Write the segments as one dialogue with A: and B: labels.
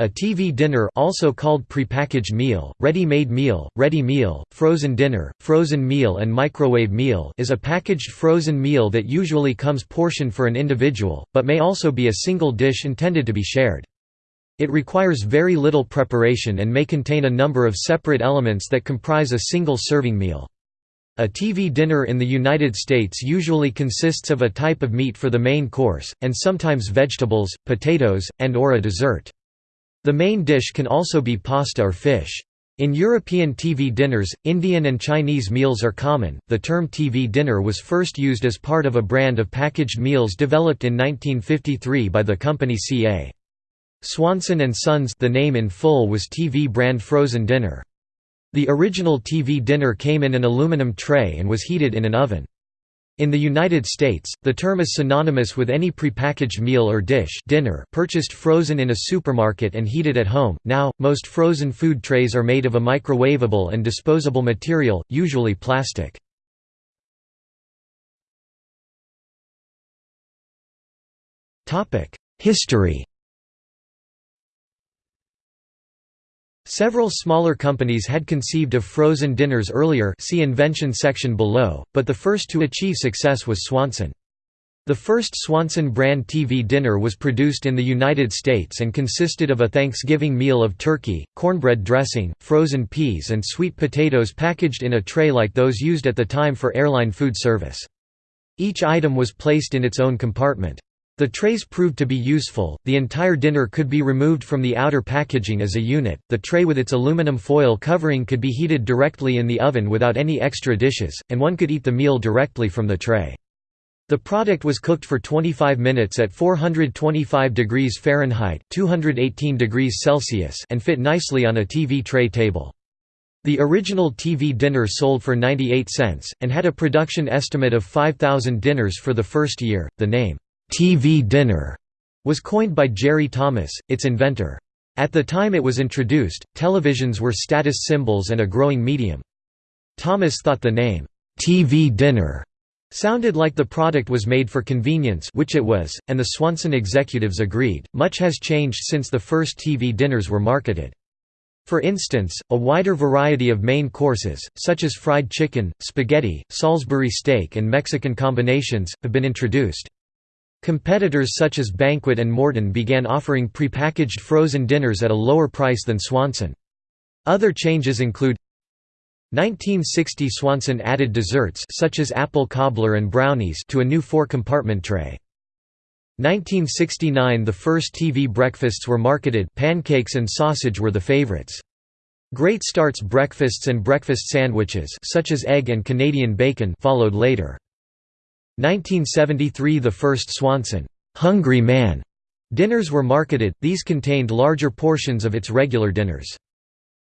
A: A TV dinner also called prepackaged meal, ready-made meal, ready meal, frozen dinner, frozen meal and microwave meal is a packaged frozen meal that usually comes portioned for an individual, but may also be a single dish intended to be shared. It requires very little preparation and may contain a number of separate elements that comprise a single serving meal. A TV dinner in the United States usually consists of a type of meat for the main course, and sometimes vegetables, potatoes, and or a dessert. The main dish can also be pasta or fish. In European TV dinners, Indian and Chinese meals are common. The term TV dinner was first used as part of a brand of packaged meals developed in 1953 by the company C.A. Swanson and Sons the name in full was TV brand frozen dinner. The original TV dinner came in an aluminum tray and was heated in an oven. In the United States, the term is synonymous with any prepackaged meal or dish dinner purchased frozen in a supermarket and heated at home. Now, most frozen food trays are made of a microwavable and disposable material, usually plastic. History Several smaller companies had conceived of frozen dinners earlier see invention section below, but the first to achieve success was Swanson. The first Swanson brand TV dinner was produced in the United States and consisted of a Thanksgiving meal of turkey, cornbread dressing, frozen peas and sweet potatoes packaged in a tray like those used at the time for airline food service. Each item was placed in its own compartment. The trays proved to be useful, the entire dinner could be removed from the outer packaging as a unit, the tray with its aluminum foil covering could be heated directly in the oven without any extra dishes, and one could eat the meal directly from the tray. The product was cooked for 25 minutes at 425 degrees Fahrenheit 218 degrees Celsius and fit nicely on a TV tray table. The original TV dinner sold for 98 cents, and had a production estimate of 5,000 dinners for the first year. The name, TV dinner was coined by Jerry Thomas, its inventor. At the time it was introduced, televisions were status symbols and a growing medium. Thomas thought the name, TV dinner, sounded like the product was made for convenience which it was, and the Swanson executives agreed. Much has changed since the first TV dinners were marketed. For instance, a wider variety of main courses, such as fried chicken, spaghetti, Salisbury steak and Mexican combinations, have been introduced. Competitors such as Banquet and Morton began offering prepackaged frozen dinners at a lower price than Swanson. Other changes include 1960 Swanson added desserts such as apple cobbler and brownies to a new four-compartment tray. 1969 The first TV breakfasts were marketed pancakes and sausage were the favorites. Great Starts breakfasts and breakfast sandwiches such as egg and Canadian bacon followed later. 1973 – The first Swanson, "'Hungry Man' dinners were marketed, these contained larger portions of its regular dinners.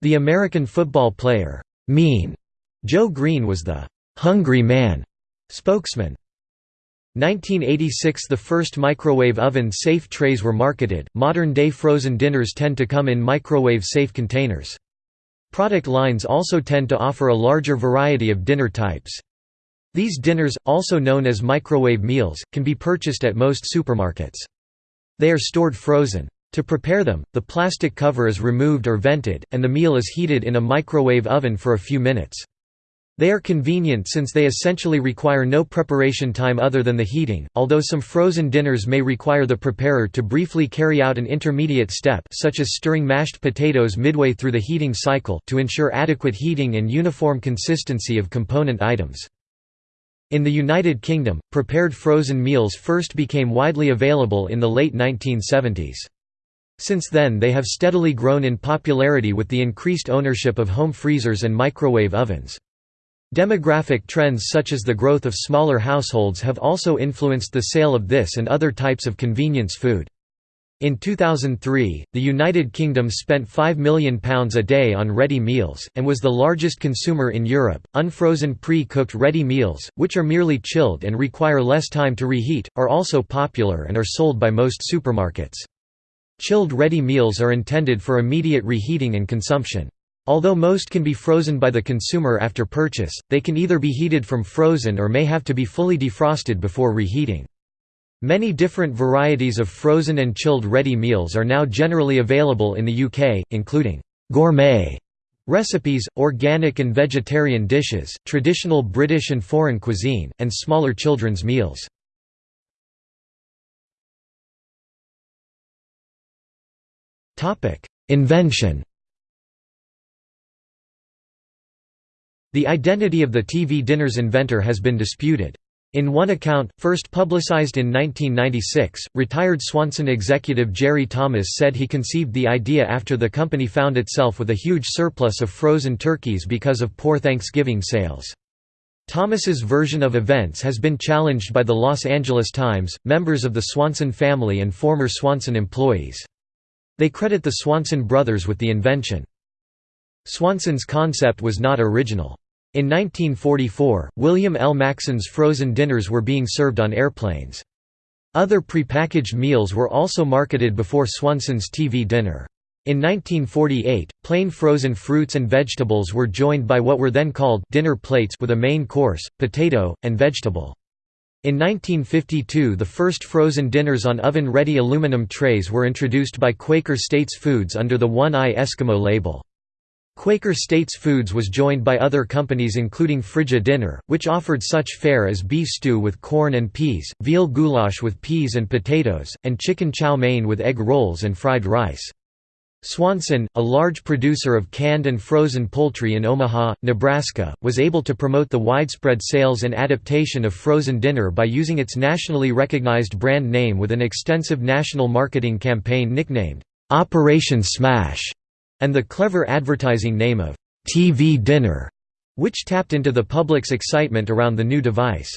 A: The American football player, "'Mean' Joe Greene was the "'Hungry Man' spokesman. 1986 – The first microwave oven-safe trays were marketed, modern-day frozen dinners tend to come in microwave-safe containers. Product lines also tend to offer a larger variety of dinner types. These dinners, also known as microwave meals, can be purchased at most supermarkets. They are stored frozen. To prepare them, the plastic cover is removed or vented, and the meal is heated in a microwave oven for a few minutes. They are convenient since they essentially require no preparation time other than the heating, although some frozen dinners may require the preparer to briefly carry out an intermediate step such as stirring mashed potatoes midway through the heating cycle to ensure adequate heating and uniform consistency of component items. In the United Kingdom, prepared frozen meals first became widely available in the late 1970s. Since then they have steadily grown in popularity with the increased ownership of home freezers and microwave ovens. Demographic trends such as the growth of smaller households have also influenced the sale of this and other types of convenience food. In 2003, the United Kingdom spent £5 million a day on ready meals, and was the largest consumer in Europe. Unfrozen pre cooked ready meals, which are merely chilled and require less time to reheat, are also popular and are sold by most supermarkets. Chilled ready meals are intended for immediate reheating and consumption. Although most can be frozen by the consumer after purchase, they can either be heated from frozen or may have to be fully defrosted before reheating. Many different varieties of frozen and chilled ready meals are now generally available in the UK, including «gourmet» recipes, organic and vegetarian dishes, traditional British and foreign cuisine, and smaller children's meals. Invention The identity of the TV dinner's inventor has been disputed. In one account, first publicized in 1996, retired Swanson executive Jerry Thomas said he conceived the idea after the company found itself with a huge surplus of frozen turkeys because of poor Thanksgiving sales. Thomas's version of events has been challenged by the Los Angeles Times, members of the Swanson family and former Swanson employees. They credit the Swanson brothers with the invention. Swanson's concept was not original. In 1944, William L. Maxson's frozen dinners were being served on airplanes. Other prepackaged meals were also marketed before Swanson's TV dinner. In 1948, plain frozen fruits and vegetables were joined by what were then called dinner plates with a main course, potato, and vegetable. In 1952 the first frozen dinners on oven-ready aluminum trays were introduced by Quaker States Foods under the One Eye Eskimo label. Quaker States Foods was joined by other companies including Frigi-Dinner, which offered such fare as beef stew with corn and peas, veal goulash with peas and potatoes, and chicken chow mein with egg rolls and fried rice. Swanson, a large producer of canned and frozen poultry in Omaha, Nebraska, was able to promote the widespread sales and adaptation of frozen dinner by using its nationally recognized brand name with an extensive national marketing campaign nicknamed, "'Operation Smash' and the clever advertising name of "'TV Dinner' which tapped into the public's excitement around the new device.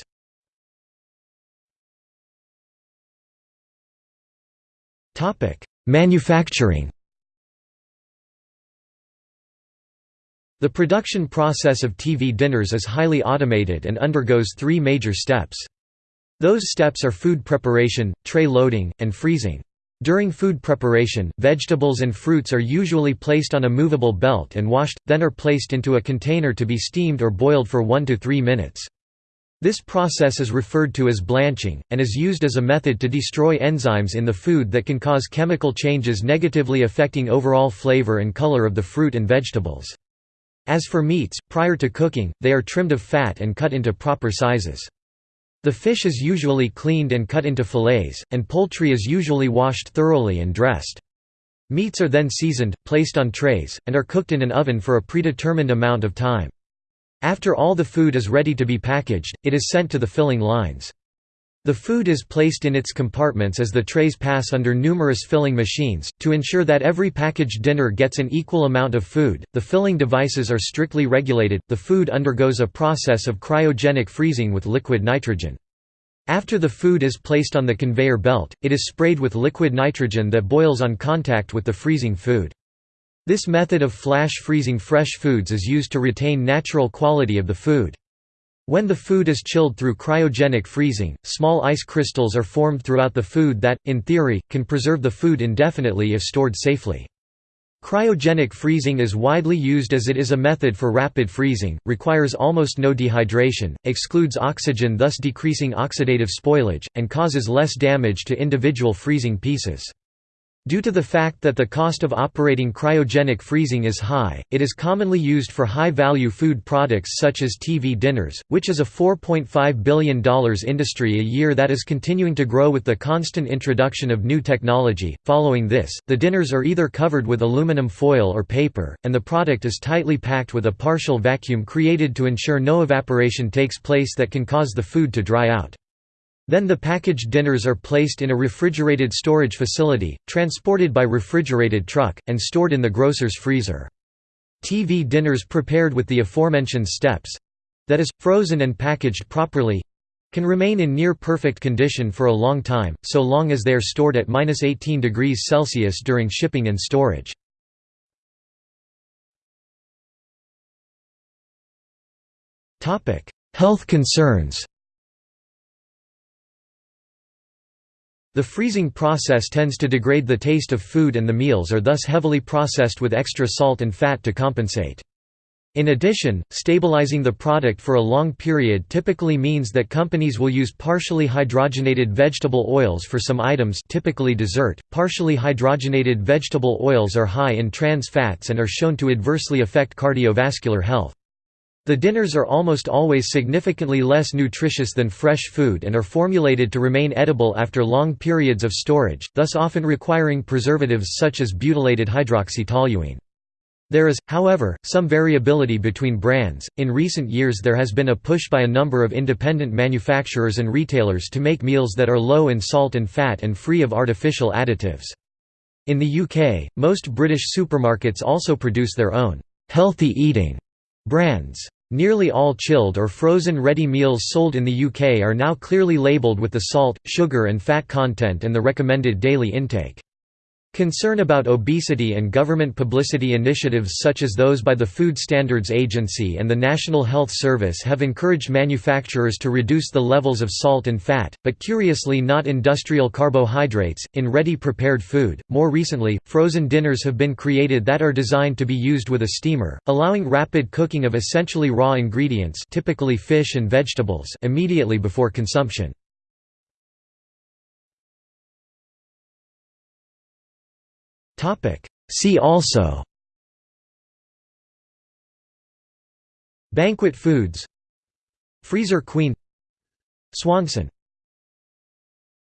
A: Manufacturing The production process of TV dinners is highly automated and undergoes three major steps. Those steps are food preparation, tray loading, and freezing. During food preparation, vegetables and fruits are usually placed on a movable belt and washed, then are placed into a container to be steamed or boiled for 1 to 3 minutes. This process is referred to as blanching, and is used as a method to destroy enzymes in the food that can cause chemical changes negatively affecting overall flavor and color of the fruit and vegetables. As for meats, prior to cooking, they are trimmed of fat and cut into proper sizes. The fish is usually cleaned and cut into fillets, and poultry is usually washed thoroughly and dressed. Meats are then seasoned, placed on trays, and are cooked in an oven for a predetermined amount of time. After all the food is ready to be packaged, it is sent to the filling lines. The food is placed in its compartments as the trays pass under numerous filling machines. To ensure that every packaged dinner gets an equal amount of food, the filling devices are strictly regulated. The food undergoes a process of cryogenic freezing with liquid nitrogen. After the food is placed on the conveyor belt, it is sprayed with liquid nitrogen that boils on contact with the freezing food. This method of flash freezing fresh foods is used to retain natural quality of the food. When the food is chilled through cryogenic freezing, small ice crystals are formed throughout the food that, in theory, can preserve the food indefinitely if stored safely. Cryogenic freezing is widely used as it is a method for rapid freezing, requires almost no dehydration, excludes oxygen thus decreasing oxidative spoilage, and causes less damage to individual freezing pieces. Due to the fact that the cost of operating cryogenic freezing is high, it is commonly used for high-value food products such as TV dinners, which is a $4.5 billion industry a year that is continuing to grow with the constant introduction of new technology. Following this, the dinners are either covered with aluminum foil or paper, and the product is tightly packed with a partial vacuum created to ensure no evaporation takes place that can cause the food to dry out. Then the packaged dinners are placed in a refrigerated storage facility, transported by refrigerated truck, and stored in the grocer's freezer. TV dinners prepared with the aforementioned steps—that is, frozen and packaged properly—can remain in near-perfect condition for a long time, so long as they are stored at 18 degrees Celsius during shipping and storage. Health concerns The freezing process tends to degrade the taste of food and the meals are thus heavily processed with extra salt and fat to compensate. In addition, stabilizing the product for a long period typically means that companies will use partially hydrogenated vegetable oils for some items typically dessert. Partially hydrogenated vegetable oils are high in trans fats and are shown to adversely affect cardiovascular health. The dinners are almost always significantly less nutritious than fresh food and are formulated to remain edible after long periods of storage, thus often requiring preservatives such as butylated hydroxytoluene. There is, however, some variability between brands. In recent years, there has been a push by a number of independent manufacturers and retailers to make meals that are low in salt and fat and free of artificial additives. In the UK, most British supermarkets also produce their own healthy eating brands. Nearly all chilled or frozen ready meals sold in the UK are now clearly labelled with the salt, sugar and fat content and the recommended daily intake. Concern about obesity and government publicity initiatives such as those by the Food Standards Agency and the National Health Service have encouraged manufacturers to reduce the levels of salt and fat, but curiously not industrial carbohydrates, in ready prepared food. More recently, frozen dinners have been created that are designed to be used with a steamer, allowing rapid cooking of essentially raw ingredients typically fish and vegetables immediately before consumption. See also. Banquet foods. Freezer queen. Swanson